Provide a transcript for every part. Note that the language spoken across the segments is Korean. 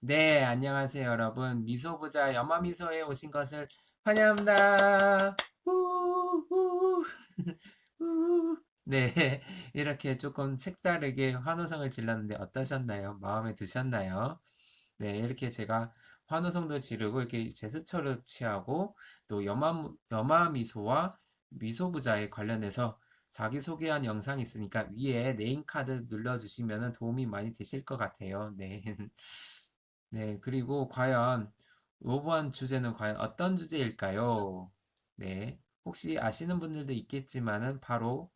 네, 안녕하세요, 여러분. 미소부자 염화미소에 오신 것을 환영합니다. 네, 이렇게 조금 색다르게 환호성을 질렀는데 어떠셨나요? 마음에 드셨나요? 네, 이렇게 제가 환호성도 지르고 이렇게 제스처를 취하고 또 염화, 염화미소와 미소부자에 관련해서 자기소개한 영상이 있으니까 위에 네임카드 눌러주시면 도움이 많이 되실 것 같아요. 네. 네, 그리고 과연 이번 주제는 과연 어떤 주제일까요? 네, 혹시 아시는 분들도 있겠지만은 바로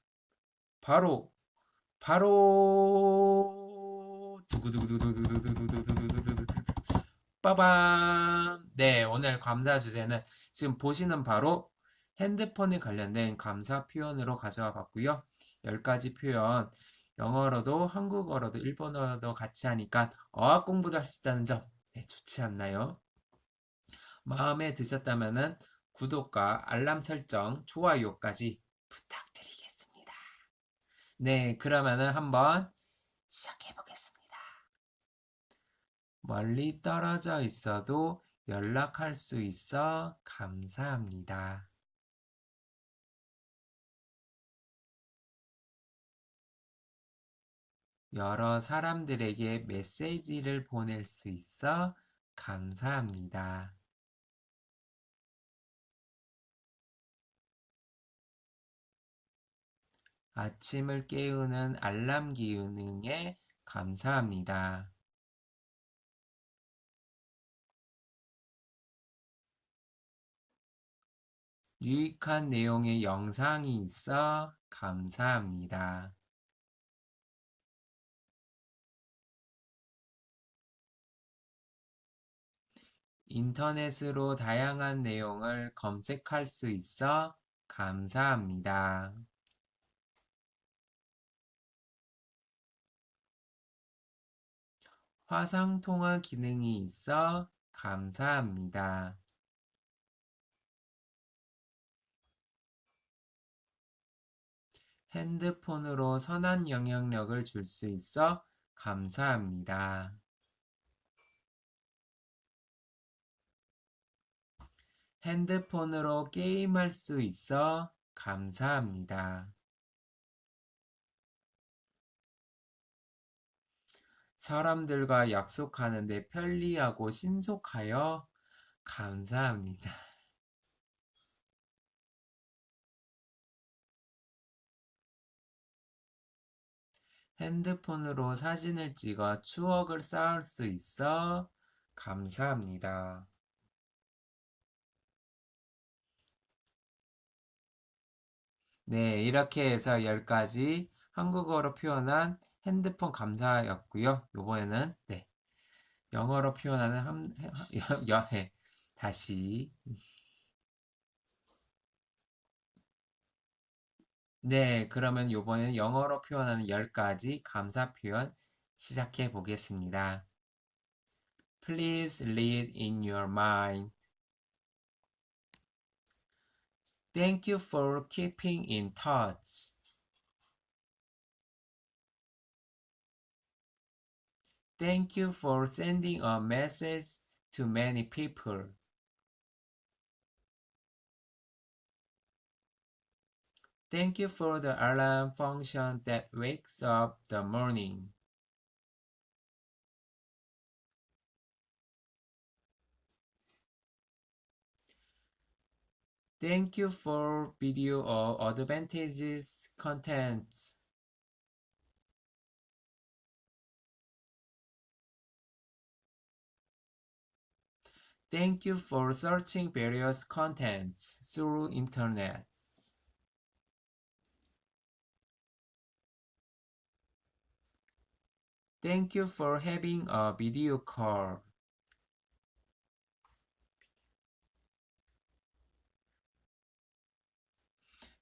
바로 바로 두구두구두구두구두구두구두구두구두구 빠밤. 네, 오늘 감사 주제는 지금 보시는 바로 핸드폰에 관련된 감사 표현으로 가져와 봤고요. 10가지 표현 영어로도 한국어로도 일본어로도 같이 하니까 어학 공부도 할 수 있다는 점 네, 좋지 않나요? 마음에 드셨다면 구독과 알람 설정, 좋아요까지 부탁드리겠습니다. 네, 그러면은 한번 시작해 보겠습니다. 멀리 떨어져 있어도 연락할 수 있어 감사합니다. 여러 사람들에게 메시지를 보낼 수 있어 감사합니다. 아침을 깨우는 알람 기능에 감사합니다. 유익한 내용의 영상이 있어 감사합니다. 인터넷으로 다양한 내용을 검색할 수 있어 감사합니다. 화상 통화 기능이 있어 감사합니다. 핸드폰으로 선한 영향력을 줄 수 있어 감사합니다. 핸드폰으로 게임할 수 있어 감사합니다. 사람들과 약속하는데 편리하고 신속하여 감사합니다. 핸드폰으로 사진을 찍어 추억을 쌓을 수 있어 감사합니다. 네, 이렇게 해서 10가지 한국어로 표현한 핸드폰 감사였고요. 요번에는 네, 영어로 표현하는 함, 여, 해 다시 네, 그러면 요번에는 영어로 표현하는 10가지 감사 표현 시작해 보겠습니다. Please read in your mind. Thank you for keeping in touch. Thank you for sending a message to many people. Thank you for the alarm function that wakes up the morning. Thank you for video or advantages contents. Thank you for searching various contents through internet. Thank you for having a video call.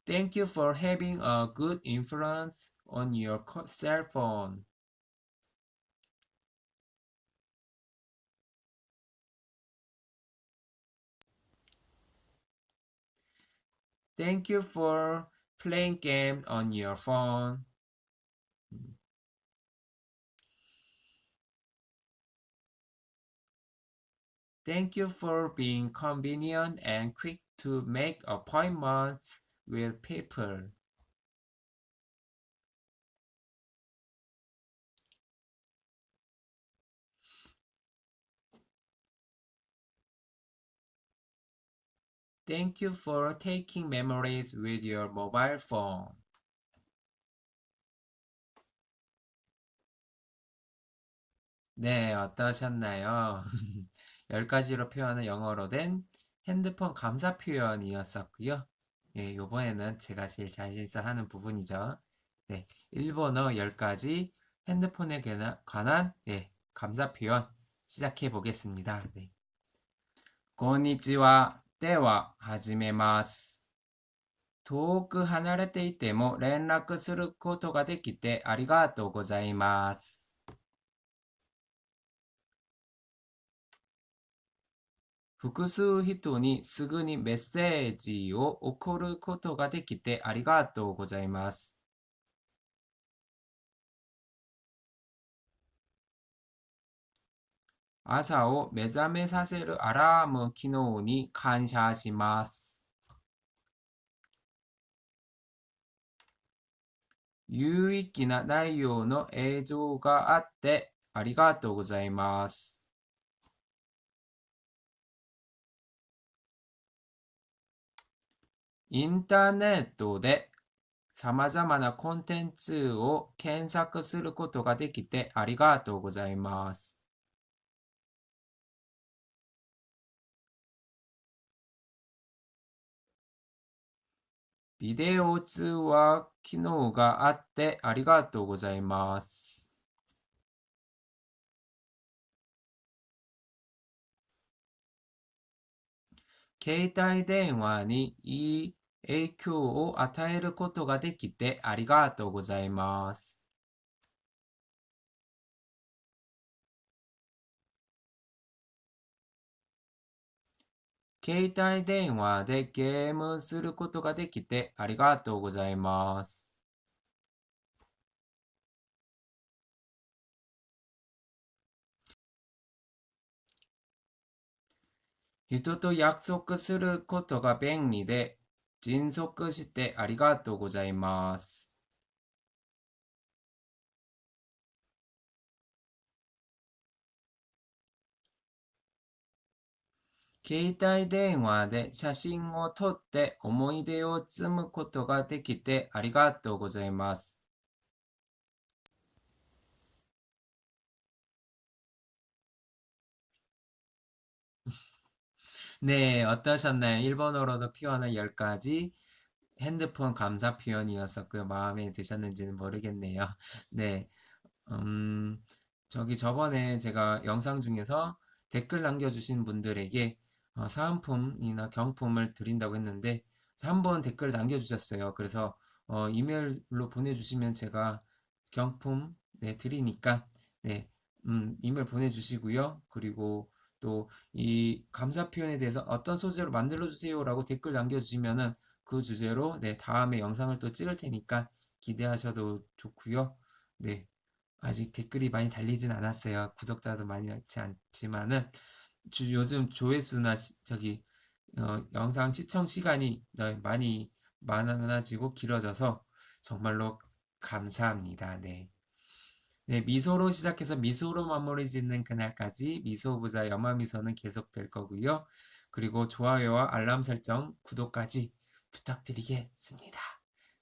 Thank you for having a good influence on your cell phone. Thank you for playing game on your phone. Thank you for being convenient and quick to make appointments with people. Thank you for taking memories with your mobile phone. 네, 어떠셨나요? 10가지로 표현은 영어로 된 핸드폰 감사 표현이었었고요. 예, 요번에는 제가 제일 자신있어 하는 부분이죠. 네, 일본어 10가지 핸드폰에 관한 네, 감사 표현 시작해 보겠습니다. 네. こんにちは。では、始めます。遠く離れていても連絡することができてありがとうございます。 複数人にすぐにメッセージを送ることができてありがとうございます。朝を目覚めさせるアラーム機能に感謝します。有意義な内容の映像があってありがとうございます。インターネットで様々なコンテンツを検索することができてありがとうございます。ビデオ通話機能があってありがとうございます。携帯電話にいい影響を与えることができてありがとうございます。携帯電話でゲームすることができてありがとうございます。人と約束することが便利で迅速してありがとうございます。携帯電話で写真を撮って思い出を積むことができてありがとうございます。 네, 어떠셨나요? 일본어로도 표현한 10가지 핸드폰 감사 표현이었었고요. 마음에 드셨는지는 모르겠네요. 네, 음, 저기 저번에 제가 영상 중에서 댓글 남겨주신 분들에게 어, 사은품이나 경품을 드린다고 했는데 한 번 댓글 남겨주셨어요. 그래서 어, 이메일로 보내주시면 제가 경품 네, 드리니까 네, 음, 이메일 보내주시고요. 그리고 또 이 감사 표현에 대해서 어떤 소재로 만들어 주세요라고 댓글 남겨주시면은 그 주제로 네, 다음에 영상을 또 찍을 테니까 기대하셔도 좋고요. 네, 아직 댓글이 많이 달리진 않았어요. 구독자도 많이 많지 않지만은 주- 요즘 조회수나 시- 저기 어, 영상 시청 시간이 네, 많이 많아지고 길어져서 정말로 감사합니다. 네. 네, 미소로 시작해서 미소로 마무리 짓는 그날까지 미소부자 염화미소는 계속될 거고요. 그리고 좋아요와 알람 설정, 구독까지 부탁드리겠습니다.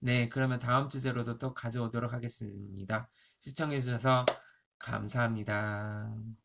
네, 그러면 다음 주제로도 또 가져오도록 하겠습니다. 시청해주셔서 감사합니다.